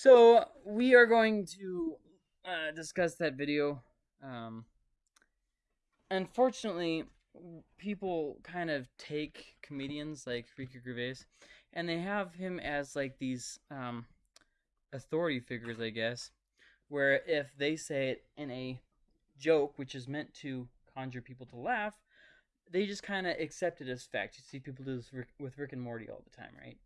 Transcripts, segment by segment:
So we are going to uh, discuss that video. Um, unfortunately, people kind of take comedians like Ricky Gervais, and they have him as like these um, authority figures, I guess, where if they say it in a joke, which is meant to conjure people to laugh, they just kind of accept it as fact. You see people do this with Rick and Morty all the time, right?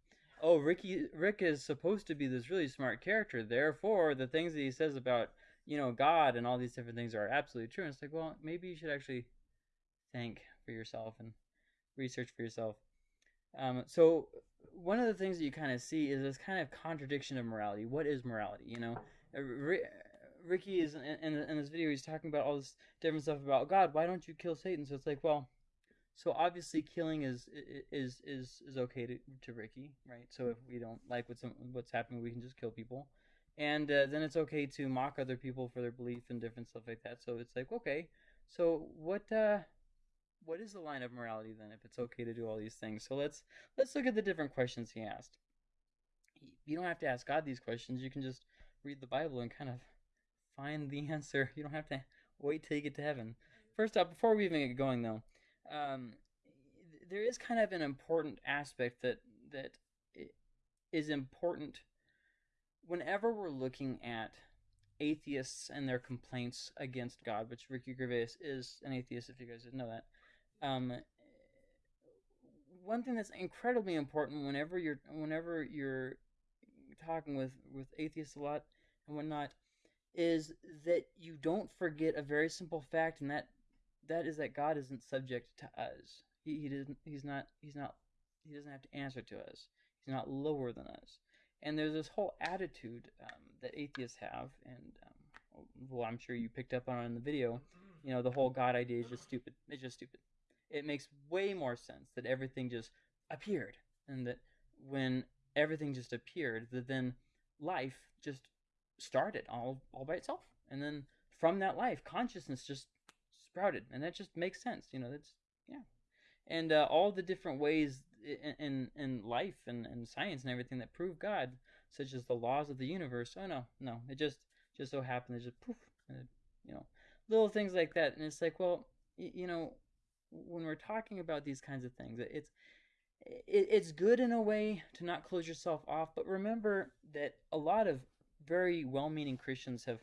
Oh, Ricky Rick is supposed to be this really smart character. Therefore, the things that he says about you know God and all these different things are absolutely true. And it's like, well, maybe you should actually think for yourself and research for yourself. Um, so one of the things that you kind of see is this kind of contradiction of morality. What is morality? You know, uh, Ricky is in, in, in this video. He's talking about all this different stuff about God. Why don't you kill Satan? So it's like, well, so obviously killing is is is is okay to, to Ricky, right? So if we don't like what's what's happening, we can just kill people, and uh, then it's okay to mock other people for their belief and different stuff like that. So it's like okay, so what uh, what is the line of morality then if it's okay to do all these things? So let's let's look at the different questions he asked. You don't have to ask God these questions. You can just read the Bible and kind of find the answer. You don't have to wait till you get to heaven. First off, before we even get going though, um, there is kind of an important aspect that that is important whenever we're looking at atheists and their complaints against God, which Ricky Gervais is an atheist, if you guys didn't know that. Um, one thing that's incredibly important whenever you're whenever you're talking with with atheists a lot and whatnot is that you don't forget a very simple fact, and that that is that God isn't subject to us. He, he doesn't. He's not. He's not. He doesn't have to answer to us. He's not lower than us. And there's this whole attitude um, that atheists have, and um, well, I'm sure you picked up on in the video. You know, the whole God idea is just stupid. It's just stupid. It makes way more sense that everything just appeared, and that when everything just appeared, that then life just started all all by itself, and then from that life, consciousness just sprouted, and that just makes sense. You know, that's yeah, and uh, all the different ways in in, in life and, and science and everything that prove God, such as the laws of the universe. Oh no, no, it just just so happened. It just poof, and it, you know, little things like that, and it's like, well, you know, when we're talking about these kinds of things, it's it, it's good in a way to not close yourself off, but remember that a lot of very well-meaning Christians have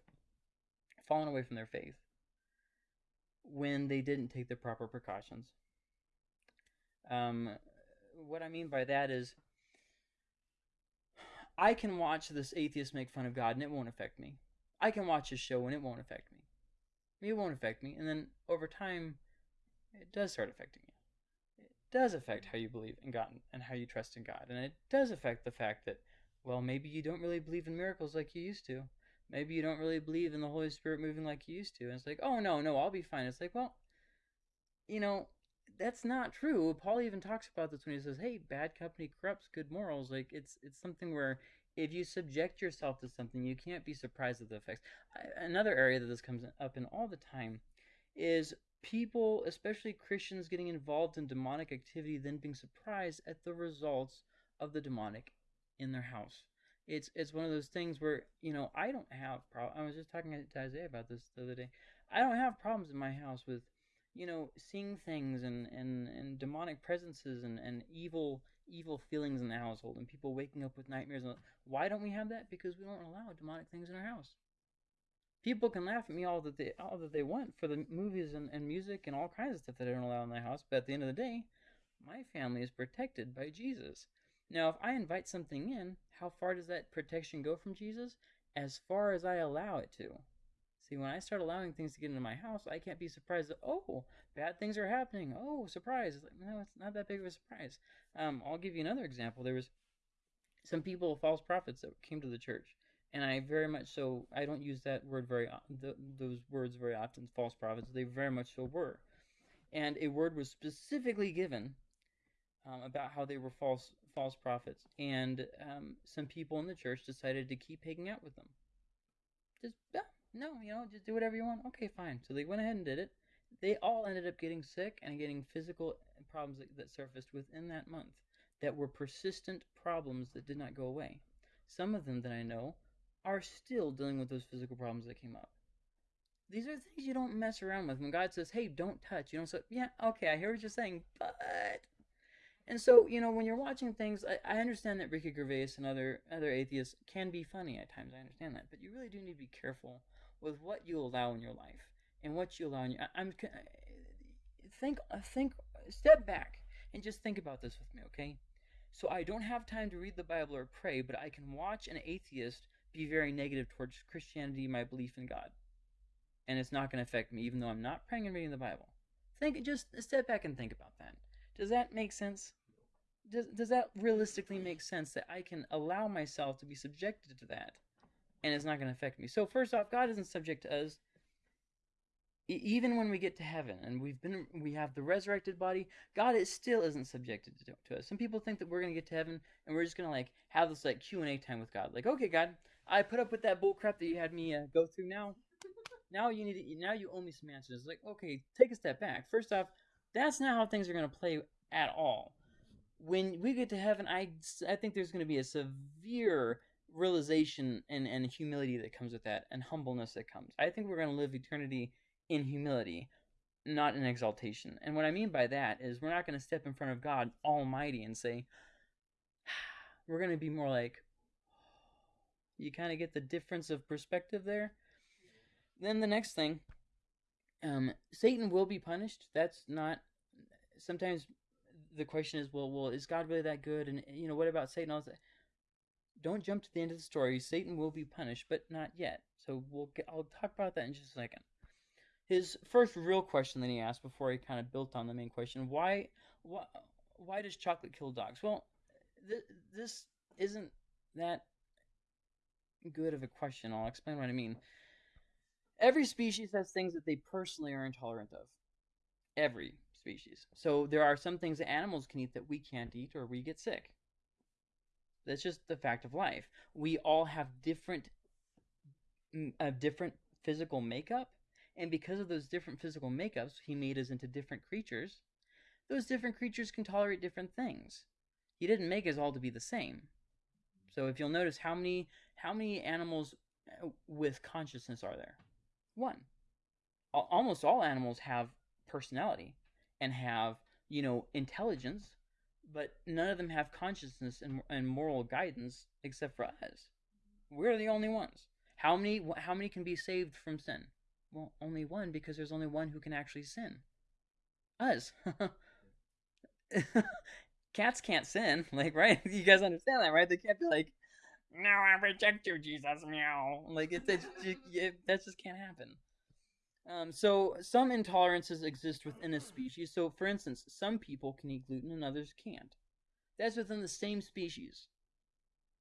fallen away from their faith when they didn't take the proper precautions. Um, what I mean by that is, I can watch this atheist make fun of God and it won't affect me. I can watch his show and it won't affect me. It won't affect me. And then over time, it does start affecting you. It does affect how you believe in God and how you trust in God. And it does affect the fact that, well, maybe you don't really believe in miracles like you used to maybe you don't really believe in the Holy Spirit moving like you used to. And it's like, oh, no, no, I'll be fine. It's like, well, you know, that's not true. Paul even talks about this when he says, hey, bad company corrupts good morals. Like, it's, it's something where if you subject yourself to something, you can't be surprised at the effects. Another area that this comes up in all the time is people, especially Christians, getting involved in demonic activity, then being surprised at the results of the demonic in their house it's it's one of those things where you know I don't have problem. I was just talking to Isaiah about this the other day. I don't have problems in my house with you know seeing things and and and demonic presences and and evil evil feelings in the household and people waking up with nightmares. Why don't we have that? Because we don't allow demonic things in our house. People can laugh at me all that they all that they want for the movies and, and music and all kinds of stuff that I don't allow in my house, but at the end of the day, my family is protected by Jesus. Now, if I invite something in, how far does that protection go from Jesus? As far as I allow it to. See, when I start allowing things to get into my house, I can't be surprised that, oh, bad things are happening. Oh, surprise. It's like, no, it's not that big of a surprise. Um, I'll give you another example. There was some people, false prophets, that came to the church. And I very much so, I don't use that word very, th those words very often, false prophets. They very much so were. And a word was specifically given um, about how they were false false prophets, and um, some people in the church decided to keep hanging out with them. Just yeah, no, you know, just do whatever you want. Okay, fine. So they went ahead and did it. They all ended up getting sick and getting physical problems that, that surfaced within that month that were persistent problems that did not go away. Some of them that I know are still dealing with those physical problems that came up. These are things you don't mess around with. When God says, "Hey, don't touch," you don't say, "Yeah, okay, I hear what you're saying," but and so you know when you're watching things, I, I understand that Ricky Gervais and other other atheists can be funny at times. I understand that, but you really do need to be careful with what you allow in your life and what you allow in your. I, I'm uh, think uh, think step back and just think about this with me, okay? So I don't have time to read the Bible or pray, but I can watch an atheist be very negative towards Christianity, my belief in God and it's not going to affect me, even though I'm not praying and reading the Bible. Think, just step back and think about that. Does that make sense? Does, does that realistically make sense that I can allow myself to be subjected to that and it's not going to affect me? So, first off, God isn't subject to us. even when we get to heaven and we've been we have the resurrected body god is still isn't subjected to, to us some people think that we're going to get to heaven and we're just going to like have this like q&a time with god like okay god i put up with that bull crap that you had me uh, go through now now you need to, now you owe me some answers. Like, okay, take a step back. First off, that's not how things are going to play at all. When we get to heaven, I, I think there's going to be a severe realization and, and humility that comes with that and humbleness that comes. I think we're going to live eternity in humility, not in exaltation. And what I mean by that is we're not going to step in front of God Almighty and say, we're going to be more like, you kind of get the difference of perspective there? then the next thing, um, Satan will be punished. That's not. Sometimes the question is, well, well, is God really that good? And you know, what about Satan? Also, don't jump to the end of the story. Satan will be punished, but not yet. So we'll get, I'll talk about that in just a second. His first real question that he asked before he kind of built on the main question: Why, why, why does chocolate kill dogs? Well, th- this isn't that good of a question. I'll explain what I mean. Every species has things that they personally are intolerant of. Every species. So there are some things that animals can eat that we can't eat or we get sick. That's just the fact of life. We all have different a different physical makeup, and because of those different physical makeups, he made us into different creatures. Those different creatures can tolerate different things. He didn't make us all to be the same. So if you'll notice how many how many animals uh, with consciousness are there? One. Almost all animals have personality and have, you know, intelligence, but none of them have consciousness and, and moral guidance except for us. We're the only ones. How many how many can be saved from sin? Well, only one because there's only one who can actually sin. Us. Cats can't sin, like right? You guys understand that, right? They can't be like, no, I reject you, Jesus, meow. Like it, it, it, it that just can't happen. Um, so some intolerances exist within a species. So, for instance, some people can eat gluten and others can't. That's within the same species.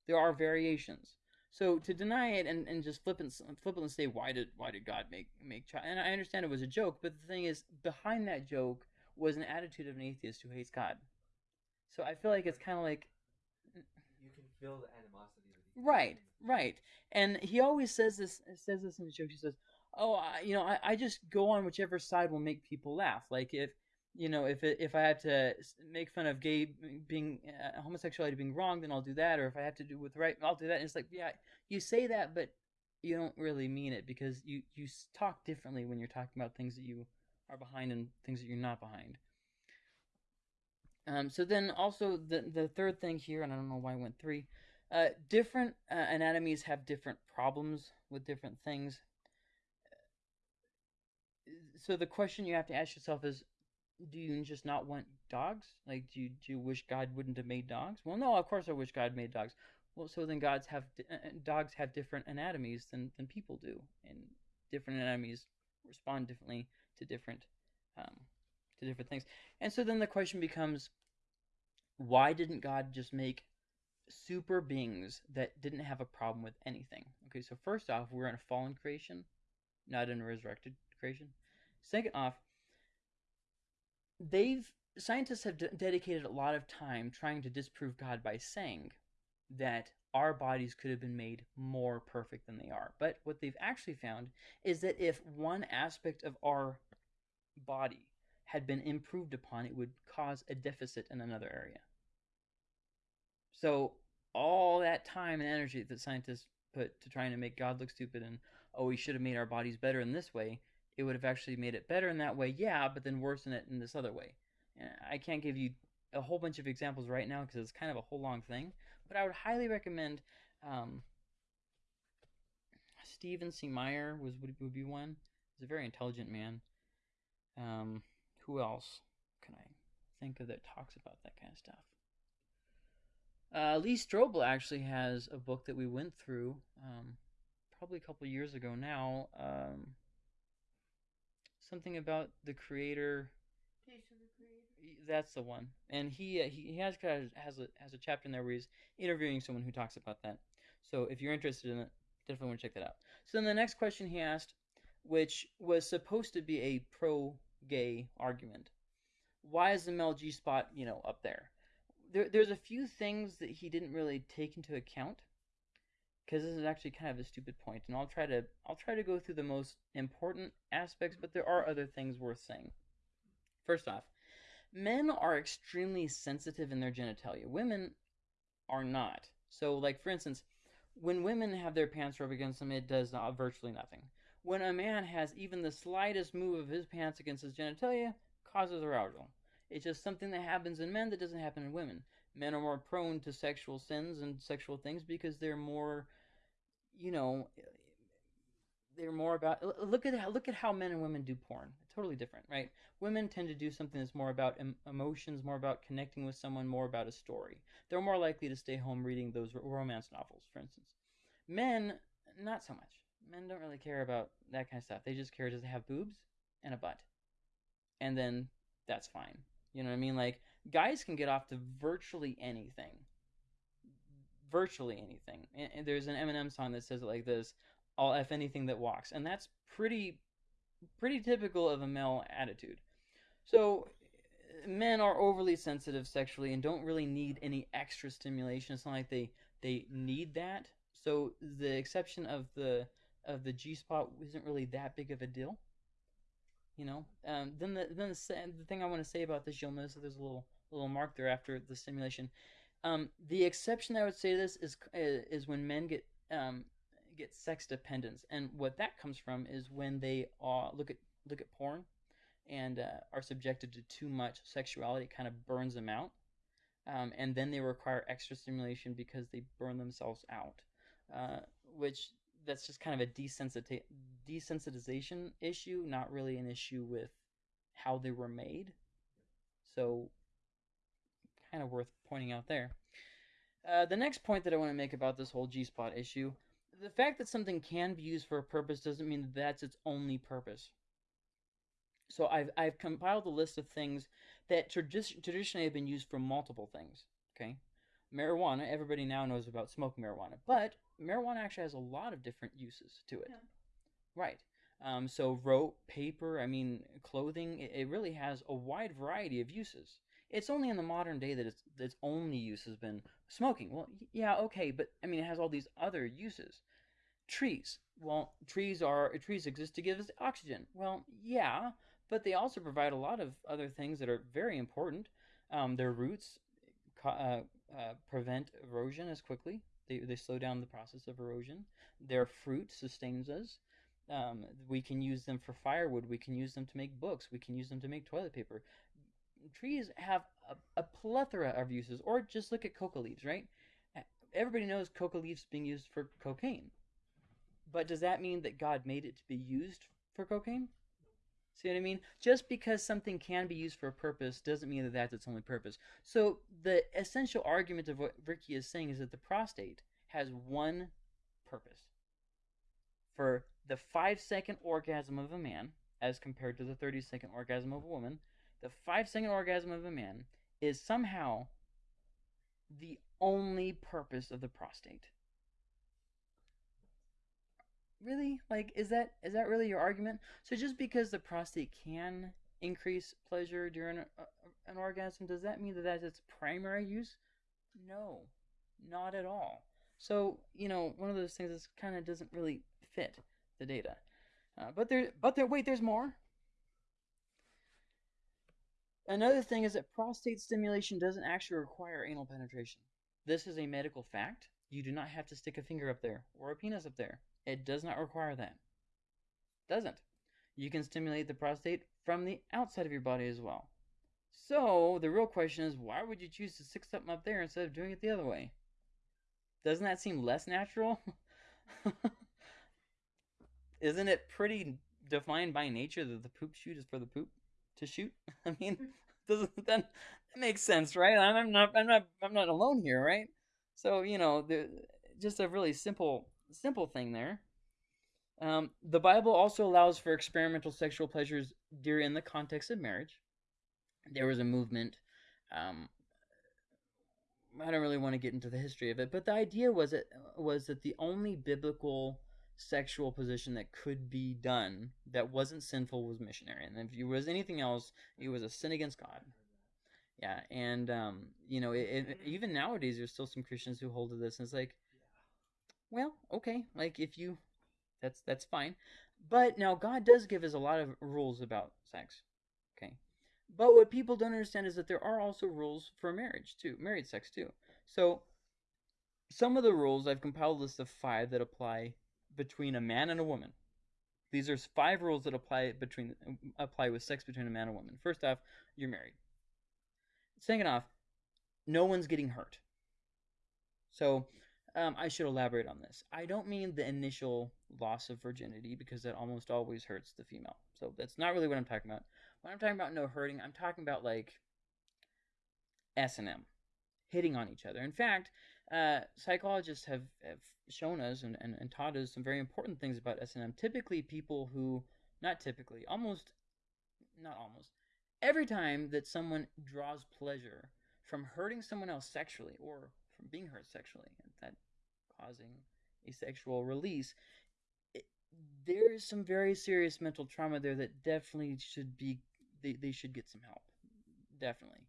There are variations. So to deny it and, and just flip and flip and say why did why did God make make child? And I understand it was a joke, but the thing is behind that joke was an attitude of an atheist who hates God. So I feel like it's kind of like you can feel the animosity Right, right. And he always says this says this in the joke. He says, "Oh, I, you know, I, I just go on whichever side will make people laugh. Like if you know, if it, if I had to make fun of gay being uh, homosexuality being wrong, then I'll do that. Or if I have to do with right, I'll do that. And it's like, yeah, you say that, but you don't really mean it because you you talk differently when you're talking about things that you are behind and things that you're not behind. Um, so then also the the third thing here, and I don't know why I went three. Uh, different uh, anatomies have different problems with different things. So the question you have to ask yourself is, do you just not want dogs? Like, do you, do you wish God wouldn't have made dogs? Well, no, of course I wish God made dogs. Well, so then gods have uh, uh, dogs have different anatomies than, than people do, and different anatomies respond differently to different um, to different things. And so then the question becomes, why didn't God just make super beings that didn't have a problem with anything. Okay, so first off, we're in a fallen creation, not in a resurrected creation. Second off, they've scientists have dedicated a lot of time trying to disprove God by saying that our bodies could have been made more perfect than they are. But what they've actually found is that if one aspect of our body had been improved upon, it would cause a deficit in another area. So all that time and energy that scientists put to trying to make God look stupid and oh we should have made our bodies better in this way, it would have actually made it better in that way, yeah, but then worse in it in this other way. I can't give you a whole bunch of examples right now because it's kind of a whole long thing, but I would highly recommend um, Stephen C. Meyer was would, would be one. He's a very intelligent man. Um, who else can I think of that talks about that kind of stuff? Uh, Lee Strobel actually has a book that we went through um, probably a couple years ago now. Um, something about the creator. That's the one, and he uh, he has kind of has a has a chapter in there where he's interviewing someone who talks about that. So if you're interested in it, definitely want to check that out. So then the next question he asked, which was supposed to be a pro-gay argument, why is the male G spot you know up there? There there's a few things that he didn't really take into account because this is actually kind of a stupid point, and I'll try to I'll try to go through the most important aspects, but there are other things worth saying. First off, men are extremely sensitive in their genitalia. Women are not. So, like for instance, when women have their pants rubbed against them, it does not, virtually nothing. When a man has even the slightest move of his pants against his genitalia, causes arousal. It's just something that happens in men that doesn't happen in women. Men are more prone to sexual sins and sexual things because they're more you know, they're more about look at how, look at how men and women do porn. Totally different, right? Women tend to do something that's more about em- emotions, more about connecting with someone, more about a story. They're more likely to stay home reading those romance novels, for instance. Men, not so much. Men don't really care about that kind of stuff. They just care does it have boobs and a butt, and then that's fine. You know what I mean? Like guys can get off to virtually anything virtually anything. And, there's an Eminem song that says it like this: "I'll f anything that walks," and that's pretty pretty typical of a male attitude. So men are overly sensitive sexually and don't really need any extra stimulation. It's not like they they need that. So the exception of the of the G spot isn't really that big of a deal. You know. Um, then the then the, the thing I want to say about this, you'll notice that there's a little little mark there after the stimulation. Um, the exception I would say this is is when men get um, get sex dependence, and what that comes from is when they uh, look at look at porn and uh, are subjected to too much sexuality, it kind of burns them out, um, and then they require extra stimulation because they burn themselves out, uh, which that's just kind of a desensitization issue, not really an issue with how they were made. So kind of worth pointing out there. Uh, the next point that I want to make about this whole G spot issue the fact that something can be used for a purpose doesn't mean that that's its only purpose. So I've, I've compiled a list of things that tradi- traditionally have been used for multiple things. Okay, marijuana. Everybody now knows about smoking marijuana, but marijuana actually has a lot of different uses to it. Yeah. Right. Um, so rope, paper. I mean, clothing. It, it really has a wide variety of uses. It's only in the modern day that its its only use has been smoking. Well, yeah, okay, but I mean, it has all these other uses. Trees. Well, trees are trees exist to give us oxygen. Well, yeah, but they also provide a lot of other things that are very important. Um, their roots uh, uh, prevent erosion as quickly. They, they slow down the process of erosion. Their fruit sustains us. Um, we can use them for firewood. We can use them to make books. We can use them to make toilet paper trees have a, a plethora of uses. Or just look at coca leaves, right? Everybody knows coca leaves being used for cocaine. But does that mean that God made it to be used for cocaine? See what I mean? Just because something can be used for a purpose doesn't mean that that's its only purpose. So the essential argument of what Ricky is saying is that the prostate has one purpose. For the five second orgasm of a man, as compared to the 30 second orgasm of a woman, the five second orgasm of a man is somehow the only purpose of the prostate. Really? Like is that is that really your argument? So just because the prostate can increase pleasure during a, an orgasm, does that mean that that's its primary use? No, not at all. So you know, one of those things that kind of doesn't really fit the data. Uh, but there, but there. Wait, there's more. Another thing is that prostate stimulation doesn't actually require anal penetration. This is a medical fact. You do not have to stick a finger up there or a penis up there. It does not require that. Doesn't. You can stimulate the prostate from the outside of your body as well. So the real question is, why would you choose to stick something up there instead of doing it the other way? Doesn't that seem less natural? Isn't it pretty defined by nature that the poop shoot is for the poop to shoot? I mean, doesn't that, that makes sense, right? I'm not I'm not I'm not alone here, right? So you know, the, just a really simple simple thing there. Um, the Bible also allows for experimental sexual pleasures during the context of marriage. There was a movement. Um, I don't really want to get into the history of it, but the idea was that was that the only biblical sexual position that could be done that wasn't sinful was missionary, and if it was anything else, it was a sin against God. Yeah, and um, you know, it, it, even nowadays, there's still some Christians who hold to this, and it's like, well, okay, like if you, that's that's fine, but now God does give us a lot of rules about sex, okay, but what people don't understand is that there are also rules for marriage too, married sex too. So, some of the rules I've compiled a list of five that apply between a man and a woman. These are five rules that apply between apply with sex between a man and a woman. First off, you're married. Second off, no one's getting hurt. So, um, I should elaborate on this. I don't mean the initial loss of virginity because that almost always hurts the female. So that's not really what I'm talking about. When I'm talking about no hurting, I'm talking about like S and M, hitting on each other. In fact, uh, psychologists have, have shown us and, and, and taught us some very important things about S and M. Typically, people who, not typically, almost, not almost, every time that someone draws pleasure from hurting someone else sexually or from being hurt sexually, that causing a sexual release, there is some very serious mental trauma there that definitely should be they, they should get some help. Definitely,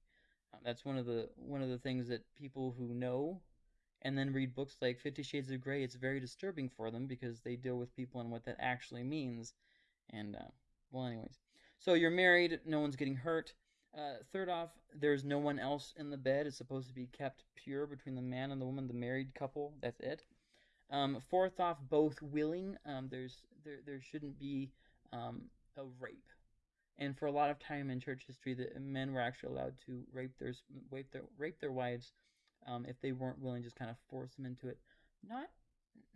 um, that's one of the one of the things that people who know and then read books like Fifty Shades of Grey. It's very disturbing for them because they deal with people and what that actually means. And uh, well, anyways, so you're married, no one's getting hurt. Uh, third off, there's no one else in the bed. It's supposed to be kept pure between the man and the woman, the married couple. That's it. Um, fourth off, both willing. Um, there's there there shouldn't be um, a rape. And for a lot of time in church history, the men were actually allowed to rape their rape their rape their wives um, if they weren't willing, just kind of force them into it. Not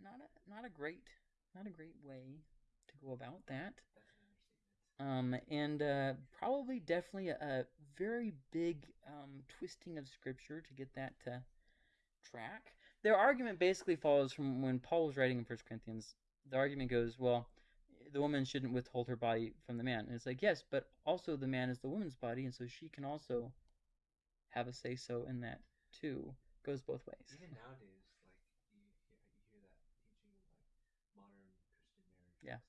not a, not a great not a great way to go about that. Um, and uh, probably definitely a, a very big um, twisting of scripture to get that to track. Their argument basically follows from when Paul was writing in First Corinthians. The argument goes, well, the woman shouldn't withhold her body from the man. And it's like, yes, but also the man is the woman's body, and so she can also have a say so in that too. Goes both ways. Even nowadays, like you, you hear that teaching of like modern Christian marriage. Yeah.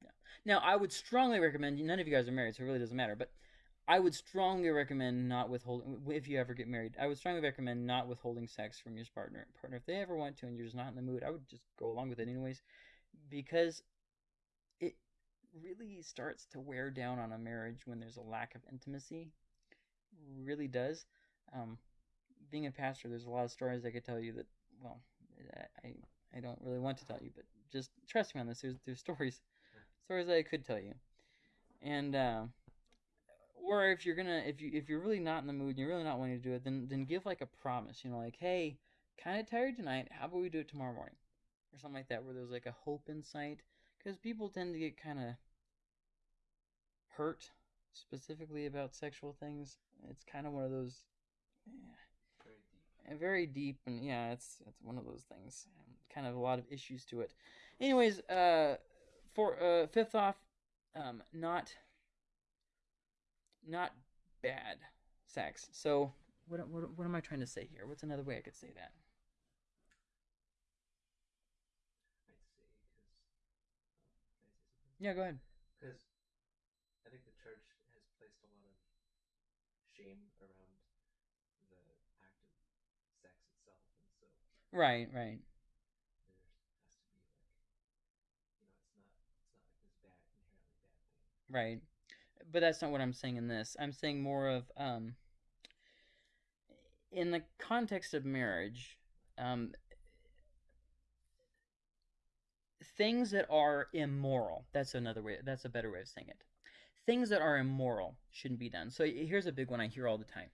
Yeah. Now, I would strongly recommend. None of you guys are married, so it really doesn't matter. But I would strongly recommend not withholding. If you ever get married, I would strongly recommend not withholding sex from your partner. Partner, if they ever want to, and you're just not in the mood, I would just go along with it anyways, because it really starts to wear down on a marriage when there's a lack of intimacy. Really does. Um, being a pastor, there's a lot of stories I could tell you that, well, I I don't really want to tell you, but just trust me on this. There's there's stories, stories that I could tell you, and uh, or if you're gonna if you if you're really not in the mood and you're really not wanting to do it, then then give like a promise. You know, like hey, kind of tired tonight. How about we do it tomorrow morning, or something like that, where there's like a hope in sight. Because people tend to get kind of hurt specifically about sexual things. It's kind of one of those. Yeah, very deep and yeah it's it's one of those things kind of a lot of issues to it. Anyways uh for uh fifth off um not not bad sex. So what, what what am i trying to say here? What's another way i could say that? Yeah go ahead Right, right. Right. But that's not what I'm saying in this. I'm saying more of um in the context of marriage, um things that are immoral. That's another way that's a better way of saying it. Things that are immoral shouldn't be done. So here's a big one I hear all the time.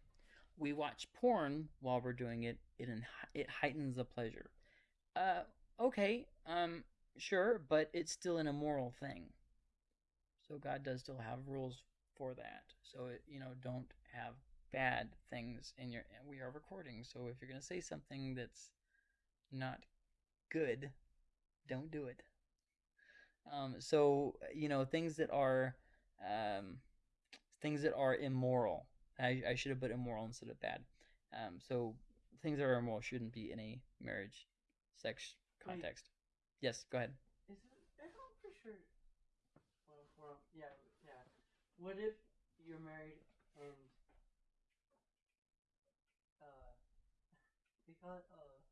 We watch porn while we're doing it it it heightens the pleasure. Uh, okay, um, sure, but it's still an immoral thing. So God does still have rules for that. So it, you know, don't have bad things in your. We are recording, so if you're gonna say something that's not good, don't do it. Um, so you know things that are um, things that are immoral. I, I should have put immoral instead of bad. Um, so things that are immoral shouldn't be in a marriage, sex context. Wait. Yes, go ahead. Is it? I'm pretty sure. Well, well, yeah, yeah. What if you're married and uh, they call it uh,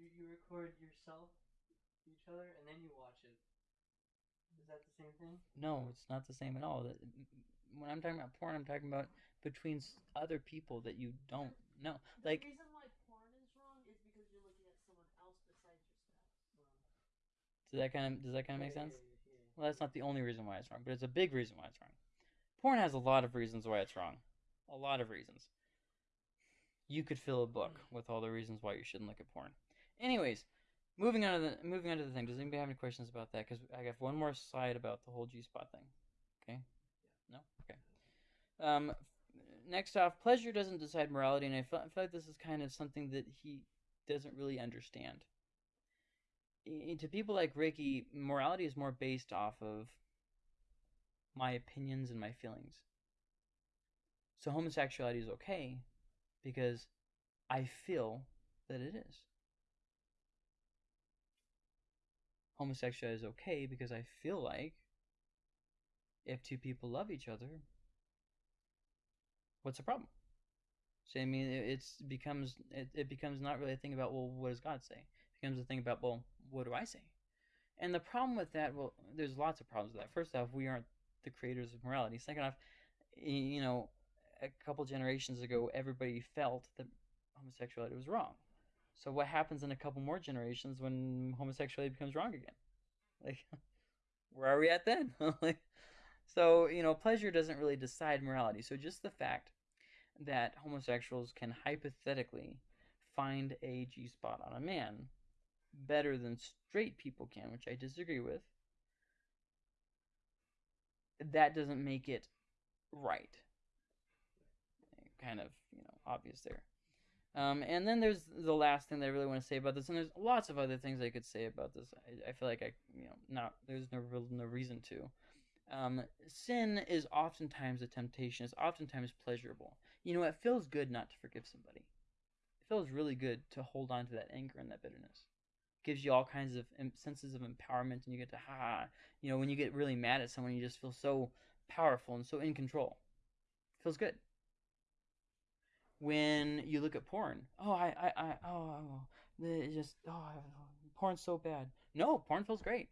you you record yourself, each other, and then you watch it. Is that the same thing? No, it's not the same at all. When I'm talking about porn, I'm talking about between other people that you don't know. The like reason why porn is wrong is because you're looking at someone else besides your spouse. Does that kind of does that kind of make sense? Well, that's not the only reason why it's wrong, but it's a big reason why it's wrong. Porn has a lot of reasons why it's wrong. A lot of reasons. You could fill a book with all the reasons why you shouldn't look at porn. Anyways, moving on to the moving on to the thing. Does anybody have any questions about that? Because I have one more slide about the whole G spot thing. Okay. No. Okay. Um, next off, pleasure doesn't decide morality, and I feel, I feel like this is kind of something that he doesn't really understand. To people like Ricky, morality is more based off of my opinions and my feelings. So homosexuality is okay because I feel that it is. Homosexuality is okay because I feel like if two people love each other, what's the problem? So I mean, it it's becomes it, it becomes not really a thing about well, what does God say? It becomes a thing about well, what do I say? And the problem with that, well, there's lots of problems with that. First off, we aren't the creators of morality. Second off, you know, a couple generations ago, everybody felt that homosexuality was wrong. So what happens in a couple more generations when homosexuality becomes wrong again? Like, where are we at then? like, so you know, pleasure doesn't really decide morality. So just the fact that homosexuals can hypothetically find a G spot on a man better than straight people can, which I disagree with, that doesn't make it right. Kind of, you know, obvious there. Um, and then there's the last thing that I really want to say about this, and there's lots of other things I could say about this. I, I feel like I, you know, not there's no real no reason to. Um, sin is oftentimes a temptation. It's oftentimes pleasurable. You know, it feels good not to forgive somebody. It feels really good to hold on to that anger and that bitterness. Gives you all kinds of senses of empowerment, and you get to ha. ha. You know, when you get really mad at someone, you just feel so powerful and so in control. Feels good when you look at porn. Oh, I, I, I oh, it just, oh, porn's so bad. No, porn feels great.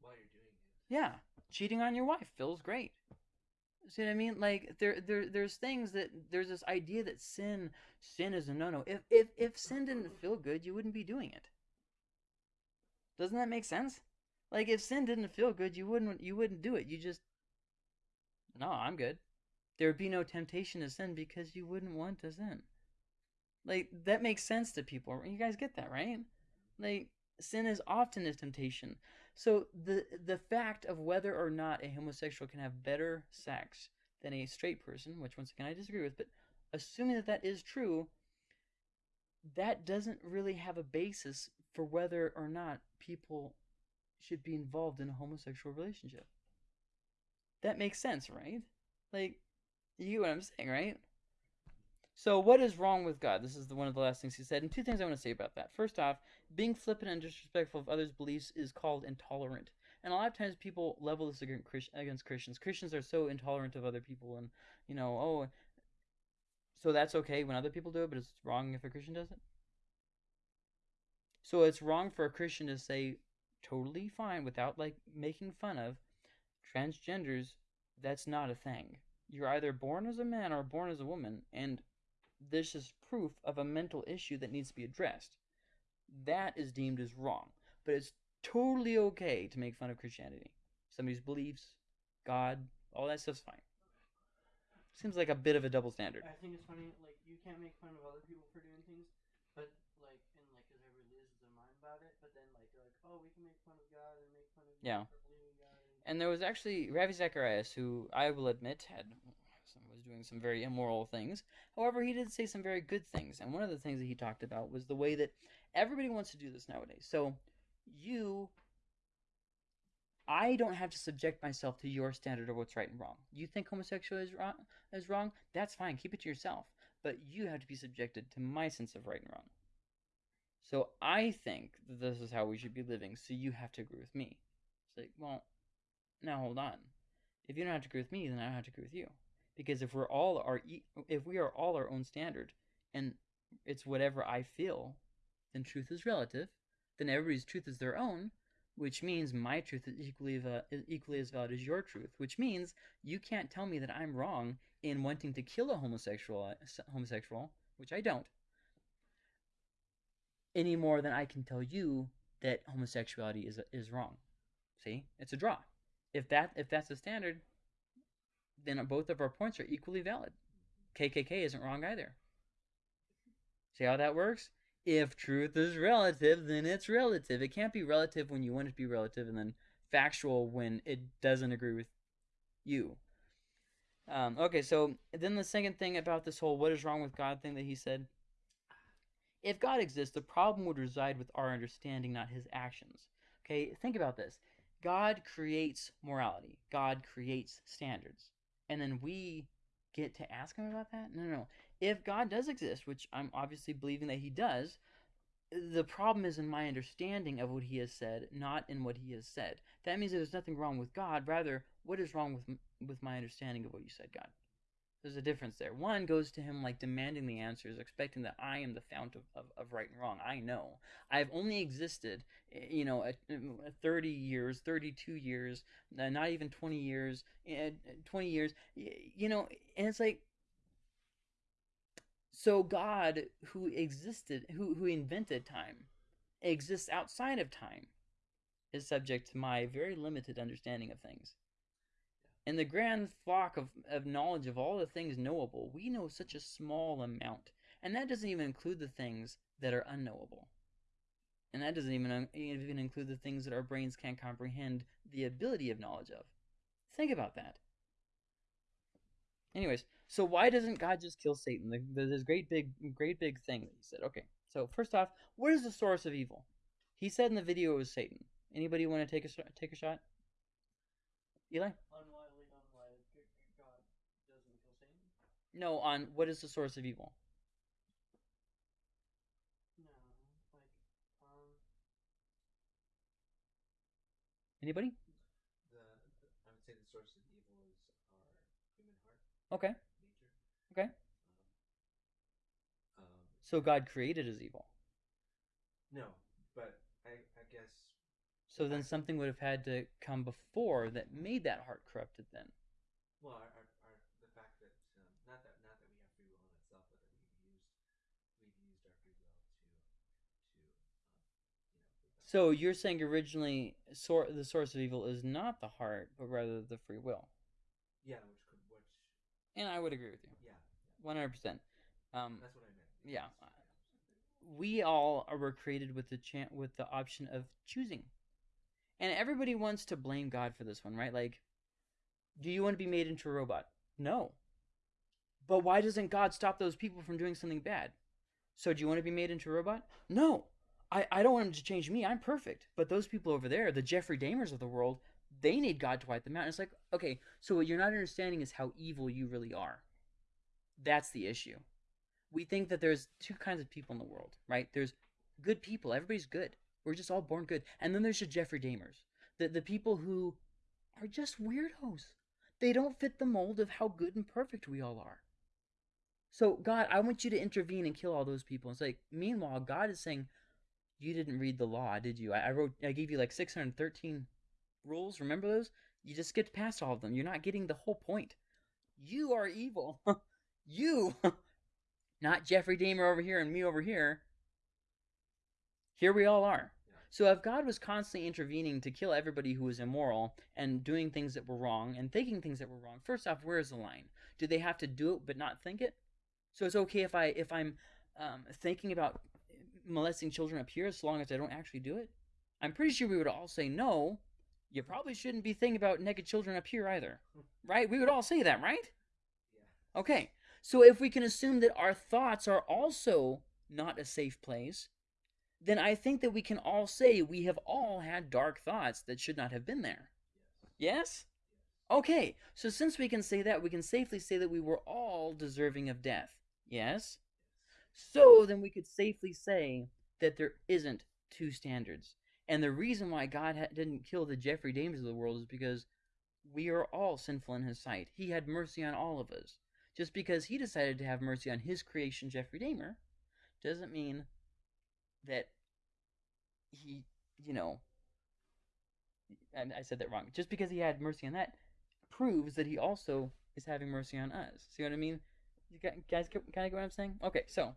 While you're doing it. Yeah, cheating on your wife feels great. See what I mean? Like there, there, there's things that there's this idea that sin, sin is a no-no. If, if, if sin didn't feel good, you wouldn't be doing it. Doesn't that make sense? Like if sin didn't feel good, you wouldn't, you wouldn't do it. You just, no, I'm good there would be no temptation to sin because you wouldn't want to sin. Like that makes sense to people. You guys get that, right? Like sin is often a temptation. So the the fact of whether or not a homosexual can have better sex than a straight person, which once again I disagree with, but assuming that that is true, that doesn't really have a basis for whether or not people should be involved in a homosexual relationship. That makes sense, right? Like you get what I'm saying, right? So, what is wrong with God? This is the, one of the last things he said. And two things I want to say about that. First off, being flippant and disrespectful of others' beliefs is called intolerant. And a lot of times people level this against Christians. Christians are so intolerant of other people, and, you know, oh, so that's okay when other people do it, but it's wrong if a Christian does it? So, it's wrong for a Christian to say, totally fine, without, like, making fun of transgenders. That's not a thing you're either born as a man or born as a woman, and this is proof of a mental issue that needs to be addressed. That is deemed as wrong. But it's totally okay to make fun of Christianity. Somebody's beliefs, God, all that stuff's fine. Seems like a bit of a double standard. I think it's funny, like you can't make fun of other people for doing things, but like and like because everybody loses their mind about it. But then like they're like, oh, we can make fun of God and make fun of you Yeah. And, there was actually Ravi Zacharias, who I will admit had was doing some very immoral things. However, he did say some very good things, and one of the things that he talked about was the way that everybody wants to do this nowadays. So, you, I don't have to subject myself to your standard of what's right and wrong. You think homosexuality is wrong, is wrong? That's fine. Keep it to yourself. But you have to be subjected to my sense of right and wrong. So I think that this is how we should be living. So you have to agree with me. It's like, well, now hold on. If you don't have to agree with me, then I don't have to agree with you. Because if we're all our if we are all our own standard, and it's whatever I feel, then truth is relative. Then everybody's truth is their own, which means my truth is equally is equally as valid as your truth. Which means you can't tell me that I'm wrong in wanting to kill a homosexual homosexual, which I don't, any more than I can tell you that homosexuality is is wrong. See, it's a draw. If that if that's the standard, then both of our points are equally valid. KKK isn't wrong either. See how that works? If truth is relative, then it's relative. It can't be relative when you want it to be relative, and then factual when it doesn't agree with you. Um, okay, so then the second thing about this whole "what is wrong with God" thing that he said. If God exists, the problem would reside with our understanding, not his actions. Okay, think about this. God creates morality. God creates standards. And then we get to ask him about that? No, no, no. If God does exist, which I'm obviously believing that he does, the problem is in my understanding of what he has said, not in what he has said. That means that there's nothing wrong with God. Rather, what is wrong with with my understanding of what you said, God? There's a difference there. One goes to him like demanding the answers, expecting that I am the fount of, of, of right and wrong. I know. I've only existed, eh, you know, uh, 30 years, 32 years, not even 20 years, eh, 20 years, you know, and it's like, so God, who existed, who, who invented time, exists outside of time, is subject to my very limited understanding of things. In the grand flock of, of knowledge of all the things knowable, we know such a small amount. And that doesn't even include the things that are unknowable. And that doesn't even, even include the things that our brains can't comprehend the ability of knowledge of. Think about that. Anyways, so why doesn't God just kill Satan? The- There's this great big, great big thing that he said. Okay, so first off, what is the source of evil? He said in the video it was Satan. Anybody want to take a take a shot? Eli? unwiley, unwiley, g- g- God doesn't kill Satan. No, on what is the source of evil? No, like um, Anybody? The, the I would say the source of evil is our human heart, Okay. nature. Okay. Um, um, So God created as evil. no, but I I guess So then something would have had to come before that made that heart corrupted then. well our, our, our the fact that um, not that not that we have free will in itself, but that we've used we've used our free will to to um, you know. rebel. So you're saying originally sor- the source of evil is not the heart, but rather the free will. yeah, which could which And I would agree with you. yeah, 100%. Um, that's what I meant. Yeah. We all are- were created with the chan with the option of choosing. And everybody wants to blame God for this one, right? Like, do you want to be made into a robot? No. But why doesn't God stop those people from doing something bad? So do you want to be made into a robot? No. I, I don't want him to change me. I'm perfect. But those people over there, the Jeffrey Dahmers of the world, they need God to wipe them out. It's like, okay, so what you're not understanding is how evil you really are. That's the issue we think that there's two kinds of people in the world, right? There's good people. Everybody's good. We're just all born good. And then there's the Jeffrey Dahmers, the the people who are just weirdos. They don't fit the mold of how good and perfect we all are. So God, I want you to intervene and kill all those people. It's like, meanwhile, God is saying, you didn't read the law, did you? I, I wrote, I gave you like 613 rules. Remember those? You just skipped past all of them. You're not getting the whole point. You are evil. you not Jeffrey Dahmer over here and me over here. Here we all are. So if God was constantly intervening to kill everybody who was immoral and doing things that were wrong and thinking things that were wrong, first off, where's the line? Do they have to do it but not think it? So it's okay if I if I'm um, thinking about molesting children up here as long as I don't actually do it? I'm pretty sure we would all say no. You probably shouldn't be thinking about naked children up here either, right? We would all say that, right? Yeah. Okay. So if we can assume that our thoughts are also not a safe place, then I think that we can all say we have all had dark thoughts that should not have been there. Yes? Okay, so since we can say that, we can safely say that we were all deserving of death. Yes? So then we could safely say that there isn't two standards. And the reason why God ha- didn't kill the Jeffrey Dahmers of the world is because we are all sinful in His sight. He had mercy on all of us. Just because He decided to have mercy on His creation, Jeffrey Dahmer, doesn't mean that He, you know, and I said that wrong. Just because He had mercy on that proves that He also is having mercy on us. See what I mean? You gu- guys kind of get what I'm saying? Okay, so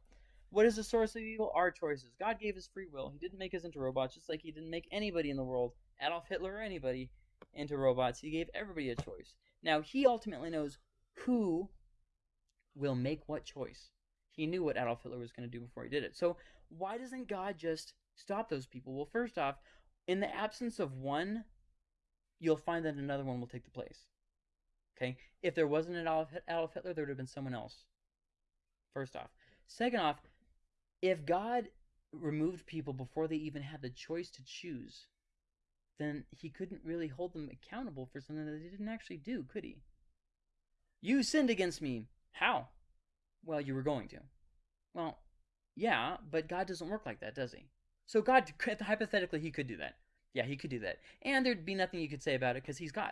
what is the source of evil? Our choices. God gave us free will. He didn't make us into robots, just like He didn't make anybody in the world, Adolf Hitler or anybody, into robots. He gave everybody a choice. Now, He ultimately knows who will make what choice. He knew what Adolf Hitler was going to do before he did it. So, why doesn't God just stop those people? Well, first off, in the absence of one, you'll find that another one will take the place. Okay? If there wasn't an Adolf Hitler, there would have been someone else. First off. Second off, if God removed people before they even had the choice to choose, then he couldn't really hold them accountable for something that they didn't actually do, could he? You sinned against me. How? Well, you were going to. Well, yeah, but God doesn't work like that, does he? So God, could hypothetically, he could do that. Yeah, he could do that. And there'd be nothing you could say about it because he's God.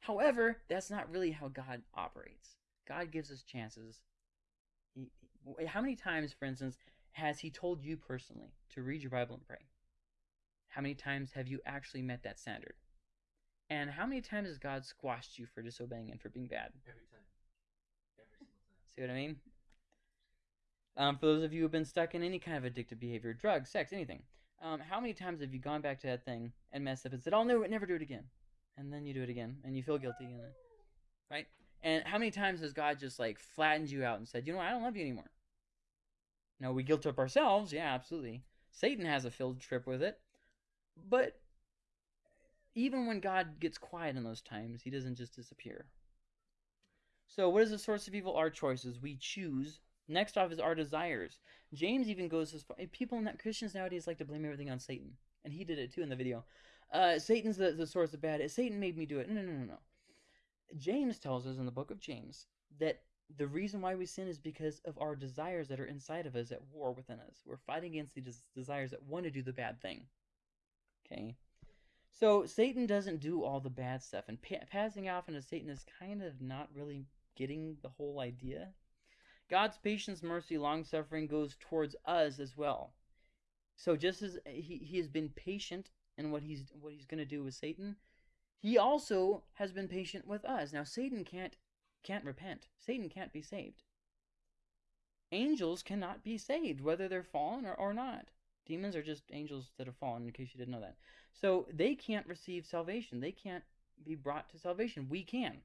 However, that's not really how God operates. God gives us chances. He, how many times, for instance, has he told you personally to read your Bible and pray? How many times have you actually met that standard? And how many times has God squashed you for disobeying and for being bad? Every time. Every single time. See what I mean? Um, for those of you who have been stuck in any kind of addictive behavior, drugs, sex, anything, um, how many times have you gone back to that thing and messed up and said, "I'll never, never do it again," and then you do it again and you feel guilty, and then, right? And how many times has God just like flattened you out and said, "You know, what? I don't love you anymore"? No, we guilt up ourselves. Yeah, absolutely. Satan has a field trip with it, but even when God gets quiet in those times, He doesn't just disappear. So, what is the source of evil? Our choices. We choose. Next off is our desires. James even goes as far. People, not Christians nowadays, like to blame everything on Satan, and he did it too in the video. Uh, Satan's the, the source of bad. Satan made me do it. No, no, no, no. James tells us in the book of James that the reason why we sin is because of our desires that are inside of us at war within us. We're fighting against the des- desires that want to do the bad thing. Okay? So Satan doesn't do all the bad stuff, and pa- passing off into Satan is kind of not really getting the whole idea. God's patience, mercy, long suffering goes towards us as well. So just as eh, he, he has been patient in what he's what he's going to do with Satan, he also has been patient with us. Now Satan can't can't repent. Satan can't be saved. Angels cannot be saved, whether they're fallen or, or not. Demons are just angels that have fallen, in case you didn't know that. So they can't receive salvation. They can't be brought to salvation. We can.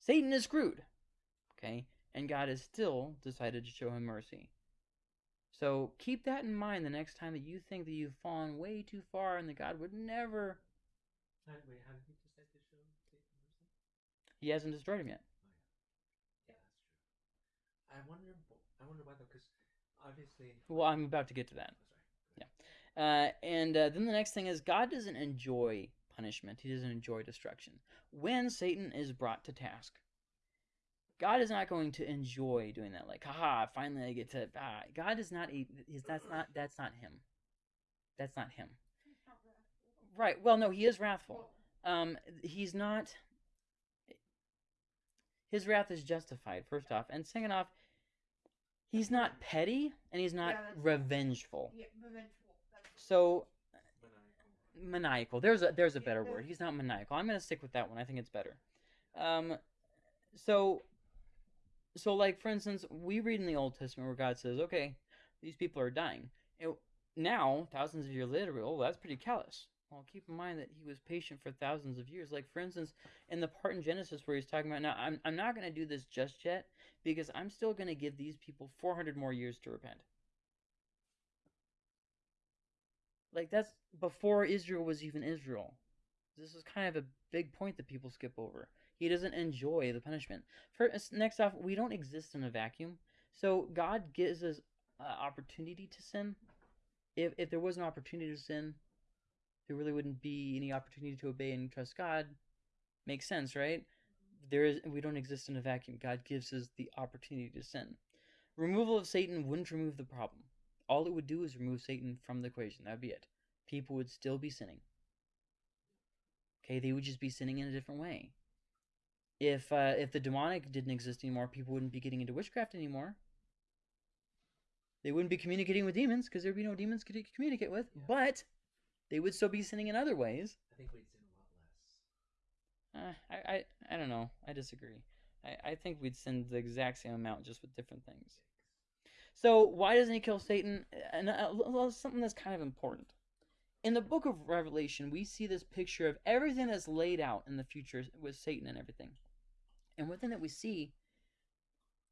Satan is screwed. Okay? And God has still decided to show him mercy. So keep that in mind the next time that you think that you've fallen way too far and that God would never. Wait, how did decide to show Satan mercy? He hasn't destroyed him yet. Yeah, that's true. I wonder. I wonder why though, because obviously. Well, I'm about to get to that. Oh, sorry. Uh, and uh, then the next thing is God doesn't enjoy punishment. He doesn't enjoy destruction. When Satan is brought to task, God is not going to enjoy doing that. Like, haha, finally I get to. Ah. God is not. A, he's, that's not. That's not him. That's not him. Right. Well, no, he is wrathful. Um, he's not. His wrath is justified. First off, and second off, he's not petty and he's not Yeah, revengeful. Yeah, revengeful. So Maniacal. maniacal. There's a there's a Yeah, better word. He's not maniacal. I'm gonna stick with that one. I think it's better. Um, so, so like for instance, we read in the Old Testament where God says, "Okay, these people are dying." It, now, thousands of years later, oh, that's pretty callous. Well, keep in mind that he was patient for thousands of years. Like, for instance, in the part in Genesis where he's talking about, now, I'm, I'm not going to do this just yet because I'm still going to give these people 400 more years to repent. Like, that's before Israel was even Israel. This is kind of a big point that people skip over. He doesn't enjoy the punishment. First, next off, we don't exist in a vacuum. So God gives us uh, opportunity to sin. If if there was an opportunity to sin, there really wouldn't be any opportunity to obey and trust God. Makes sense, right? There is we don't exist in a vacuum. God gives us the opportunity to sin. Removal of Satan wouldn't remove the problem. All it would do is remove Satan from the equation. That'd be it. People would still be sinning. Okay, they would just be sinning in a different way. If uh, if the demonic didn't exist anymore, people wouldn't be getting into witchcraft anymore. They wouldn't be communicating with demons because there'd be no demons to communicate with. Yeah. But they would still be sinning in other ways. I think we'd sin a lot less. Uh, I, I I don't know. I disagree. I, I think we'd sin the exact same amount, just with different things. So why doesn't he kill Satan? And uh, something that's kind of important. In the book of Revelation, we see this picture of everything that's laid out in the future with Satan and everything. And one thing that we see,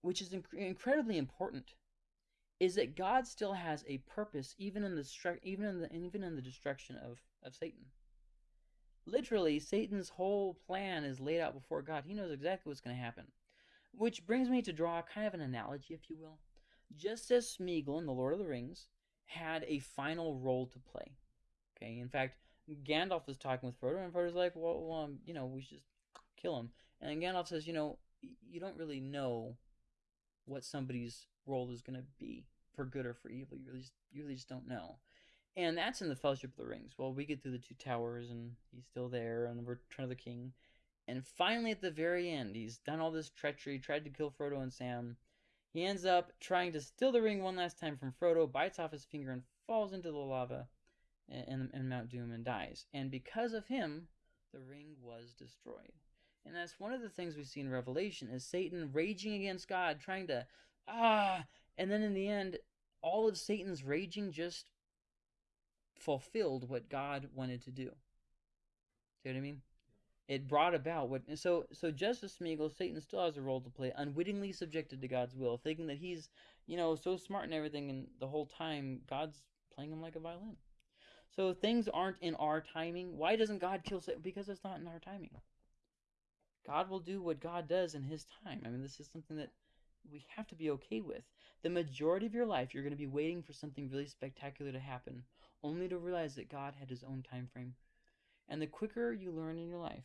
which is inc- incredibly important, is that God still has a purpose, even in the even in the even in the destruction of of Satan. Literally, Satan's whole plan is laid out before God. He knows exactly what's going to happen. Which brings me to draw kind of an analogy, if you will. Just as Smeagol in The Lord of the Rings had a final role to play. Okay, in fact, Gandalf is talking with Frodo, and Frodo's like, well, well um, you know, we should just kill him. And Gandalf says, you know, you don't really know what somebody's role is going to be for good or for evil. You really just, you really just don't know. And that's in the Fellowship of the Rings. Well, we get through the two towers, and he's still there, and the Return of the King. And finally, at the very end, he's done all this treachery, tried to kill Frodo and Sam. He ends up trying to steal the ring one last time from Frodo, bites off his finger, and falls into the lava in, in Mount Doom and dies. And because of him, the ring was destroyed. And that's one of the things we see in Revelation is Satan raging against God, trying to ah, and then in the end, all of Satan's raging just fulfilled what God wanted to do. See what I mean? It brought about what so so just as Smeagol, Satan still has a role to play, unwittingly subjected to God's will, thinking that he's, you know, so smart and everything, and the whole time God's playing him like a violin. So things aren't in our timing. Why doesn't God kill Satan? Because it's not in our timing. God will do what God does in His time. I mean, this is something that we have to be okay with. The majority of your life, you're going to be waiting for something really spectacular to happen, only to realize that God had His own time frame. And the quicker you learn in your life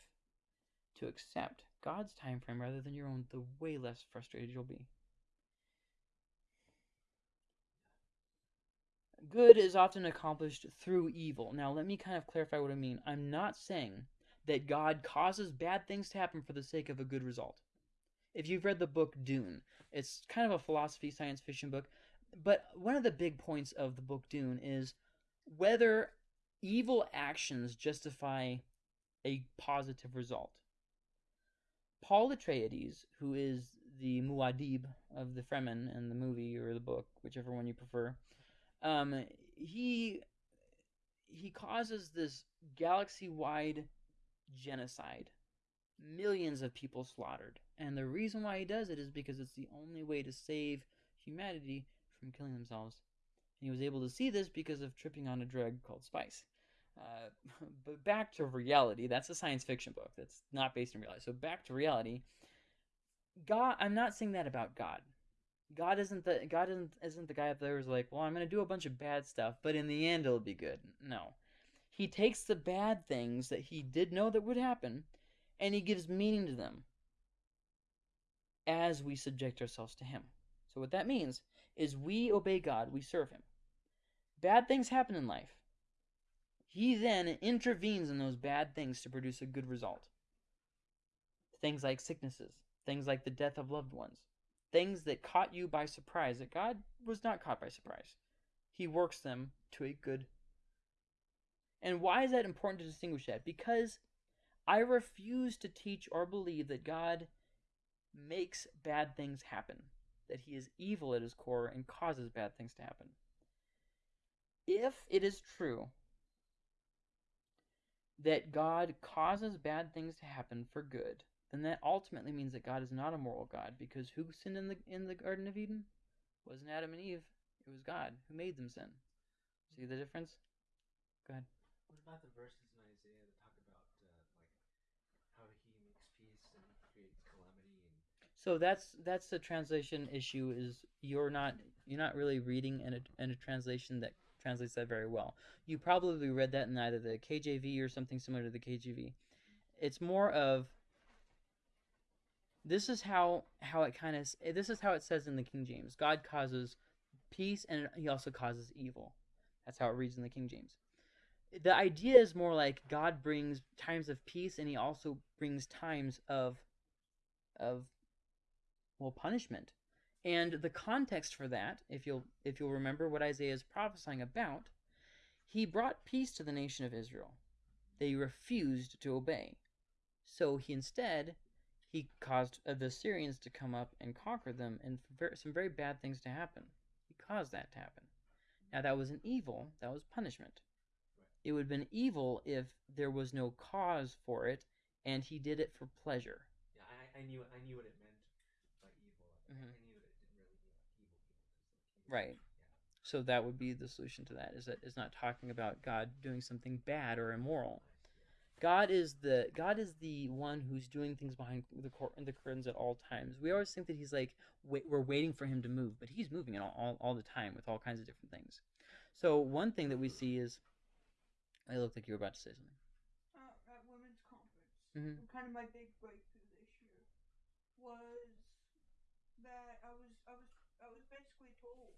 to accept God's time frame rather than your own, the way less frustrated you'll be. Good is often accomplished through evil. Now, let me kind of clarify what I mean. I'm not saying that God causes bad things to happen for the sake of a good result. If you've read the book Dune, it's kind of a philosophy science fiction book, but one of the big points of the book Dune is whether evil actions justify a positive result. Paul Atreides, who is the Muad'Dib of the Fremen in the movie or the book, whichever one you prefer, um, he he causes this galaxy-wide genocide, millions of people slaughtered, and the reason why he does it is because it's the only way to save humanity from killing themselves. And he was able to see this because of tripping on a drug called spice. Uh, but back to reality. That's a science fiction book. That's not based in reality. So back to reality. God, I'm not saying that about God. God isn't the God isn't isn't the guy up there who's like, well, I'm gonna do a bunch of bad stuff, but in the end it'll be good. No, he takes the bad things that he did know that would happen, and he gives meaning to them as we subject ourselves to him. So what that means is we obey God, we serve him. Bad things happen in life. He then intervenes in those bad things to produce a good result. Things like sicknesses, things like the death of loved ones, things that caught you by surprise, that God was not caught by surprise. He works them to a good. And why is that important to distinguish that? Because I refuse to teach or believe that God makes bad things happen, that he is evil at his core and causes bad things to happen. if it is true that God causes bad things to happen for good, then that ultimately means that God is not a moral God because who sinned in the in the Garden of Eden? Wasn't Adam and Eve. It was God who made them sin. See the difference? Go ahead. What about the verses in Isaiah that talk about uh, like how he makes peace and creates calamity and So that's that's the translation issue. Is you're not you're not really reading in a in a translation that translates that very well. You probably read that in either the KJV or something similar to the KJV. It's more of this is how how it kind of this is how it says in the King James. God causes peace and he also causes evil. That's how it reads in the King James. The idea is more like God brings times of peace and he also brings times of of well punishment. And the context for that, if you'll if you'll remember what Isaiah is prophesying about, he brought peace to the nation of Israel. They refused to obey. So he instead he caused uh, the Syrians to come up and conquer them and some very bad things to happen. He caused that to happen. Now that was an evil, that was punishment. It would have been evil if there was no cause for it and he did it for pleasure. yeah, I, I knew I knew what it meant evil. I- Mhm. I knew that it didn't really mean like evil people. 'cause, like, evil- Right. So that would be the solution to that is that is not talking about God doing something bad or immoral. God is the God is the one who's doing things behind the cor- the curtains at all times. We always think that he's like wait, we're waiting for him to move, but he's moving it all, all all the time with all kinds of different things. So one thing that we see is, I looked like you were about to say something. uh, at women's conference. Mhm. Kind of my big breakthrough this year was that I was I was I was basically told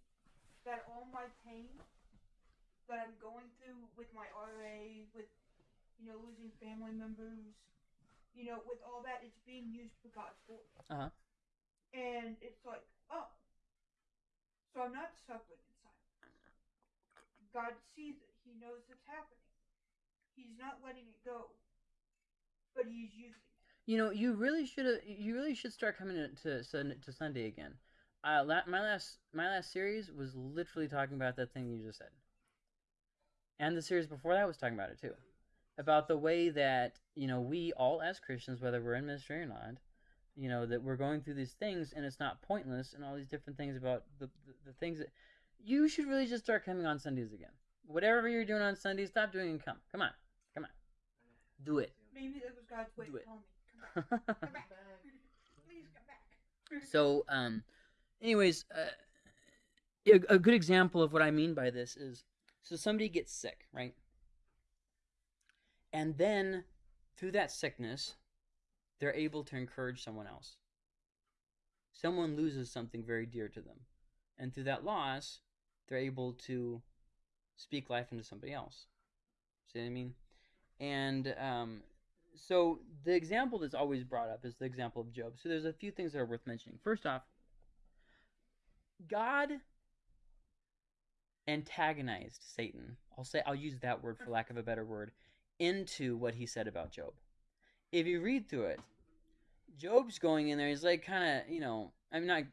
that all my pain that I'm going through with my RA, with you know losing family members, you know, with all that, it's being used for God's glory. Uh-huh. And it's like, oh, so I'm not suffering in silence. God sees it. He knows it's happening. He's not letting it go, but he's using it. You know, you really should. You really should start coming to to, Sunday again. Uh, la- my last my last series was literally talking about that thing you just said, and the series before that was talking about it too, about the way that you know we all as Christians, whether we're in ministry or not, you know that we're going through these things and it's not pointless and all these different things about the the, the things that you should really just start coming on Sundays again. Whatever you're doing on Sundays, stop doing and come. Come on, come on, do it. Maybe that was God's way to tell me, So, um, anyways, uh, a, a good example of what I mean by this is so somebody gets sick, right? And then through that sickness, they're able to encourage someone else. Someone loses something very dear to them. And through that loss, they're able to speak life into somebody else. See what I mean? And um, so the example that's always brought up is the example of Job. So there's a few things that are worth mentioning. First off, God antagonized Satan. I'll say I'll use that word for lack of a better word into what he said about Job. If you read through it, Job's going in there. He's like kind of, you know, I'm not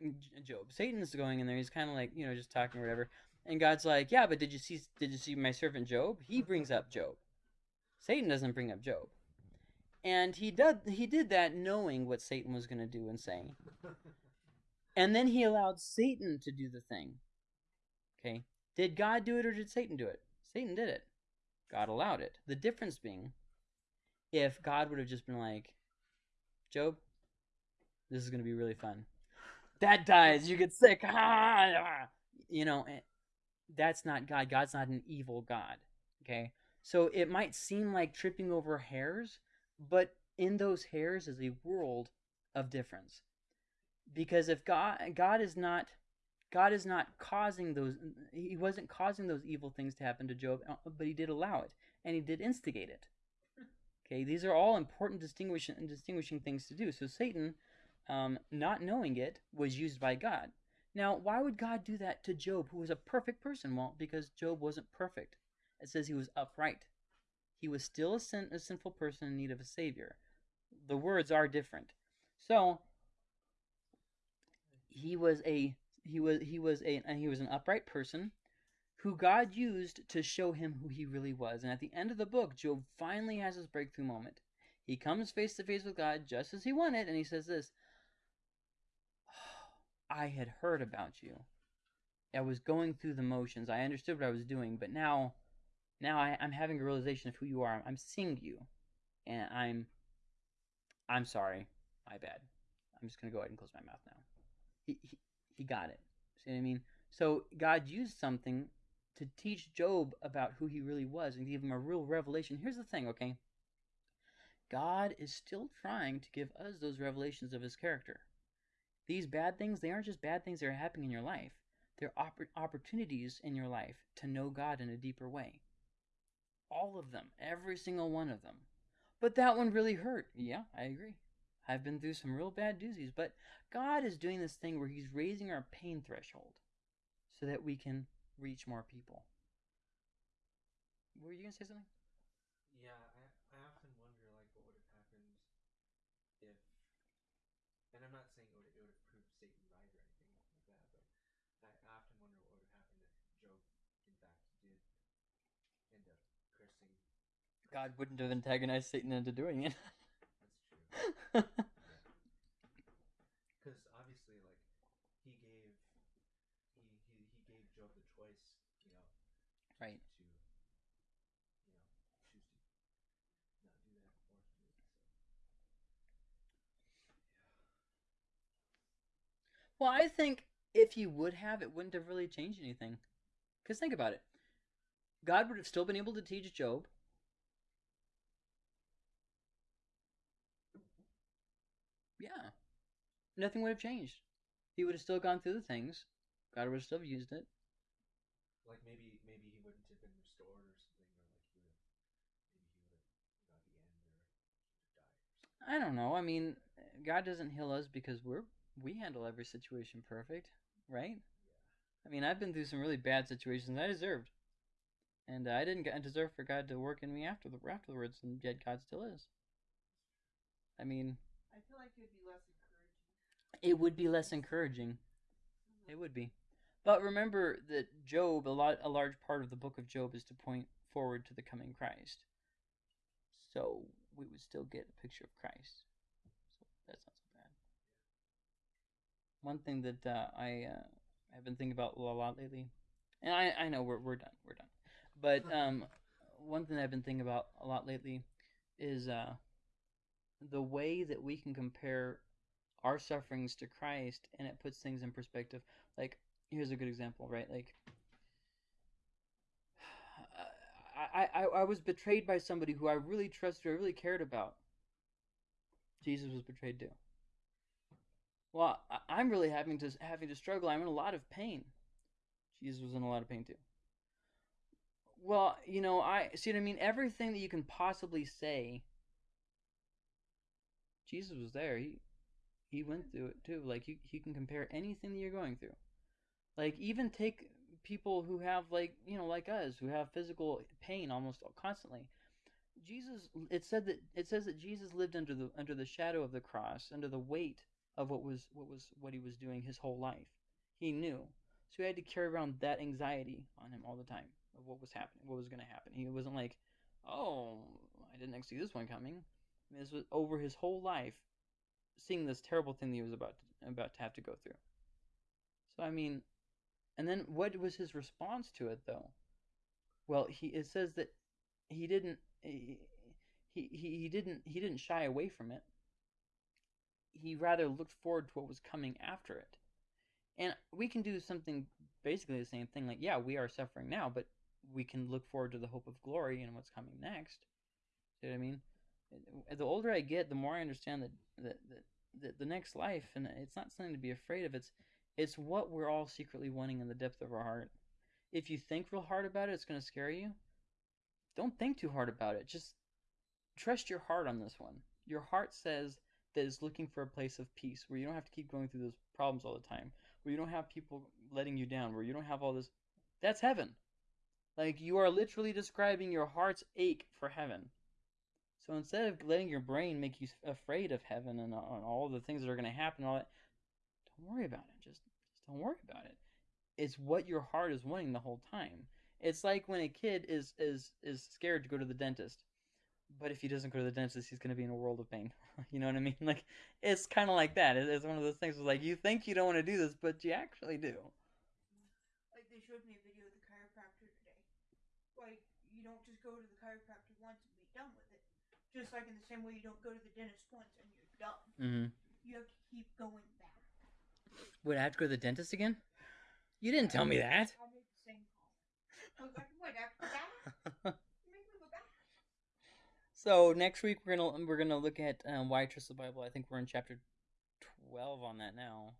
Job. Satan's going in there. He's kind of like, you know, just talking or whatever. And God's like, yeah, but did you see? Did you see my servant Job? He brings up Job. Satan doesn't bring up Job. And he did he did that knowing what Satan was going to do and say. And then he allowed Satan to do the thing. Okay? Did God do it or did Satan do it? Satan did it. God allowed it. The difference being if God would have just been like, Job, this is going to be really fun. That dies, you get sick. You know, eh, that's not God. God's not an evil God. Okay? So it might seem like tripping over hairs, but in those hairs is a world of difference. Because if God God is not God is not causing those he wasn't causing those evil things to happen to Job, uh, but he did allow it and he did instigate it. Okay, these are all important distinguishing distinguishing things to do. So Satan um, not knowing it was used by God. Now, why would God do that to Job, who was a perfect person? Well, because Job wasn't perfect. It says he was upright. He was still a, sin, a sinful person in need of a savior. The words are different. So he was a he was he was a and he was an upright person who God used to show him who he really was. And at the end of the book, Job finally has his breakthrough moment. He comes face to face with God just as he wanted, and he says this oh, I had heard about you. I was going through the motions. I understood what I was doing, but now now I, I'm having a realization of who you are. I'm seeing you. And I'm I'm sorry. My bad. I'm just gonna go ahead and close my mouth now. He he, he got it. See what I mean? So God used something to teach Job about who he really was and give him a real revelation. Here's the thing, okay? God is still trying to give us those revelations of his character. These bad things, they aren't just bad things that are happening in your life. They're oppor- opportunities in your life to know God in a deeper way. All of them, every single one of them. But that one really hurt. Yeah, I agree. I've been through some real bad doozies, but God is doing this thing where He's raising our pain threshold so that we can reach more people. Were you gonna say something? Yeah, I, I often wonder like what would have happened if, and I'm not saying it would, it would have proved Satan right or anything like that, but I, I often wonder what would have happened if Job, in fact, did end up cursing. God wouldn't have antagonized Satan into doing it. That's true. Because obviously, like he gave, he, he he gave Job the choice, you know, right. to, you know, choose to not do that or to do it. So. Well, I think if he would have, it wouldn't have really changed anything. Because think about it. God would have still been able to teach Job. Yeah. Nothing would have changed. He would have still gone through the things. God would have still used it. Like maybe maybe he wouldn't have been restored or something, or like he would have maybe he would have got the end or he would have died. I don't know. I mean, God doesn't heal us because we're we handle every situation perfect, right? Yeah. I mean, I've been through some really bad situations I deserved, and I didn't get, deserve for God to work in me after the afterwards, and yet God still is. I mean, I feel like it'd be less. It would be less encouraging. It would be. But remember that Job, a lot, a large part of the book of Job is to point forward to the coming Christ. So we would still get a picture of Christ. So that's not so bad. One thing that uh, I uh, have been thinking about a lot lately, and I, I know we're we're done, we're done. But um, one thing I've been thinking about a lot lately is uh, the way that we can compare our sufferings to Christ, and it puts things in perspective. Like, here's a good example, right? Like, I, I, I was betrayed by somebody who I really trusted, I really cared about. Jesus was betrayed too. Well, I, I'm really having to having to struggle. I'm in a lot of pain. Jesus was in a lot of pain too. Well, you know, I see what I mean. Everything that you can possibly say, Jesus was there. He he went through it too. Like you, you can compare anything that you're going through. Like even take people who have like you know like us who have physical pain almost constantly. Jesus, it said that it says that Jesus lived under the under the shadow of the cross, under the weight of what was what was what he was doing his whole life. He knew, so he had to carry around that anxiety on him all the time of what was happening, what was going to happen. He wasn't like, oh, I didn't see this one coming. This was over his whole life seeing this terrible thing that he was about to, about to have to go through. So I mean, and then what was his response to it though? Well, he it says that he didn't he he, he didn't he didn't shy away from it. He rather looked forward to what was coming after it. And we can do something basically the same thing like yeah, we are suffering now, but we can look forward to the hope of glory and what's coming next. See what I mean? The older I get, the more I understand that that, that, that the next life, and it's not something to be afraid of. It's it's what we're all secretly wanting in the depth of our heart. If you think real hard about it, it's going to scare you. Don't think too hard about it. Just trust your heart on this one. Your heart says that it's looking for a place of peace where you don't have to keep going through those problems all the time, where you don't have people letting you down, where you don't have all this. That's heaven. Like you are literally describing your heart's ache for heaven. So instead of letting your brain make you afraid of heaven and, uh, and all the things that are going to happen, all that, don't worry about it. Just, just don't worry about it. It's what your heart is wanting the whole time. It's like when a kid is is is scared to go to the dentist, but if he doesn't go to the dentist, he's gonna be in a world of pain. you know what I mean? Like it's kind of like that. It's one of those things. Where, like you think you don't want to do this, but you actually do. Like they showed me a video of the chiropractor today. Like you don't just go to the chiropractor once and be done with it. Just like in the same way you don't go to the dentist once and you're done. Mm-hmm. You have to keep going back. Would I have to go to the dentist again? You didn't tell me that. I made the same comment. I was like, what after that? You make me go back. So next week we're gonna we're gonna look at um, why I trust the Bible. I think we're in chapter twelve on that now.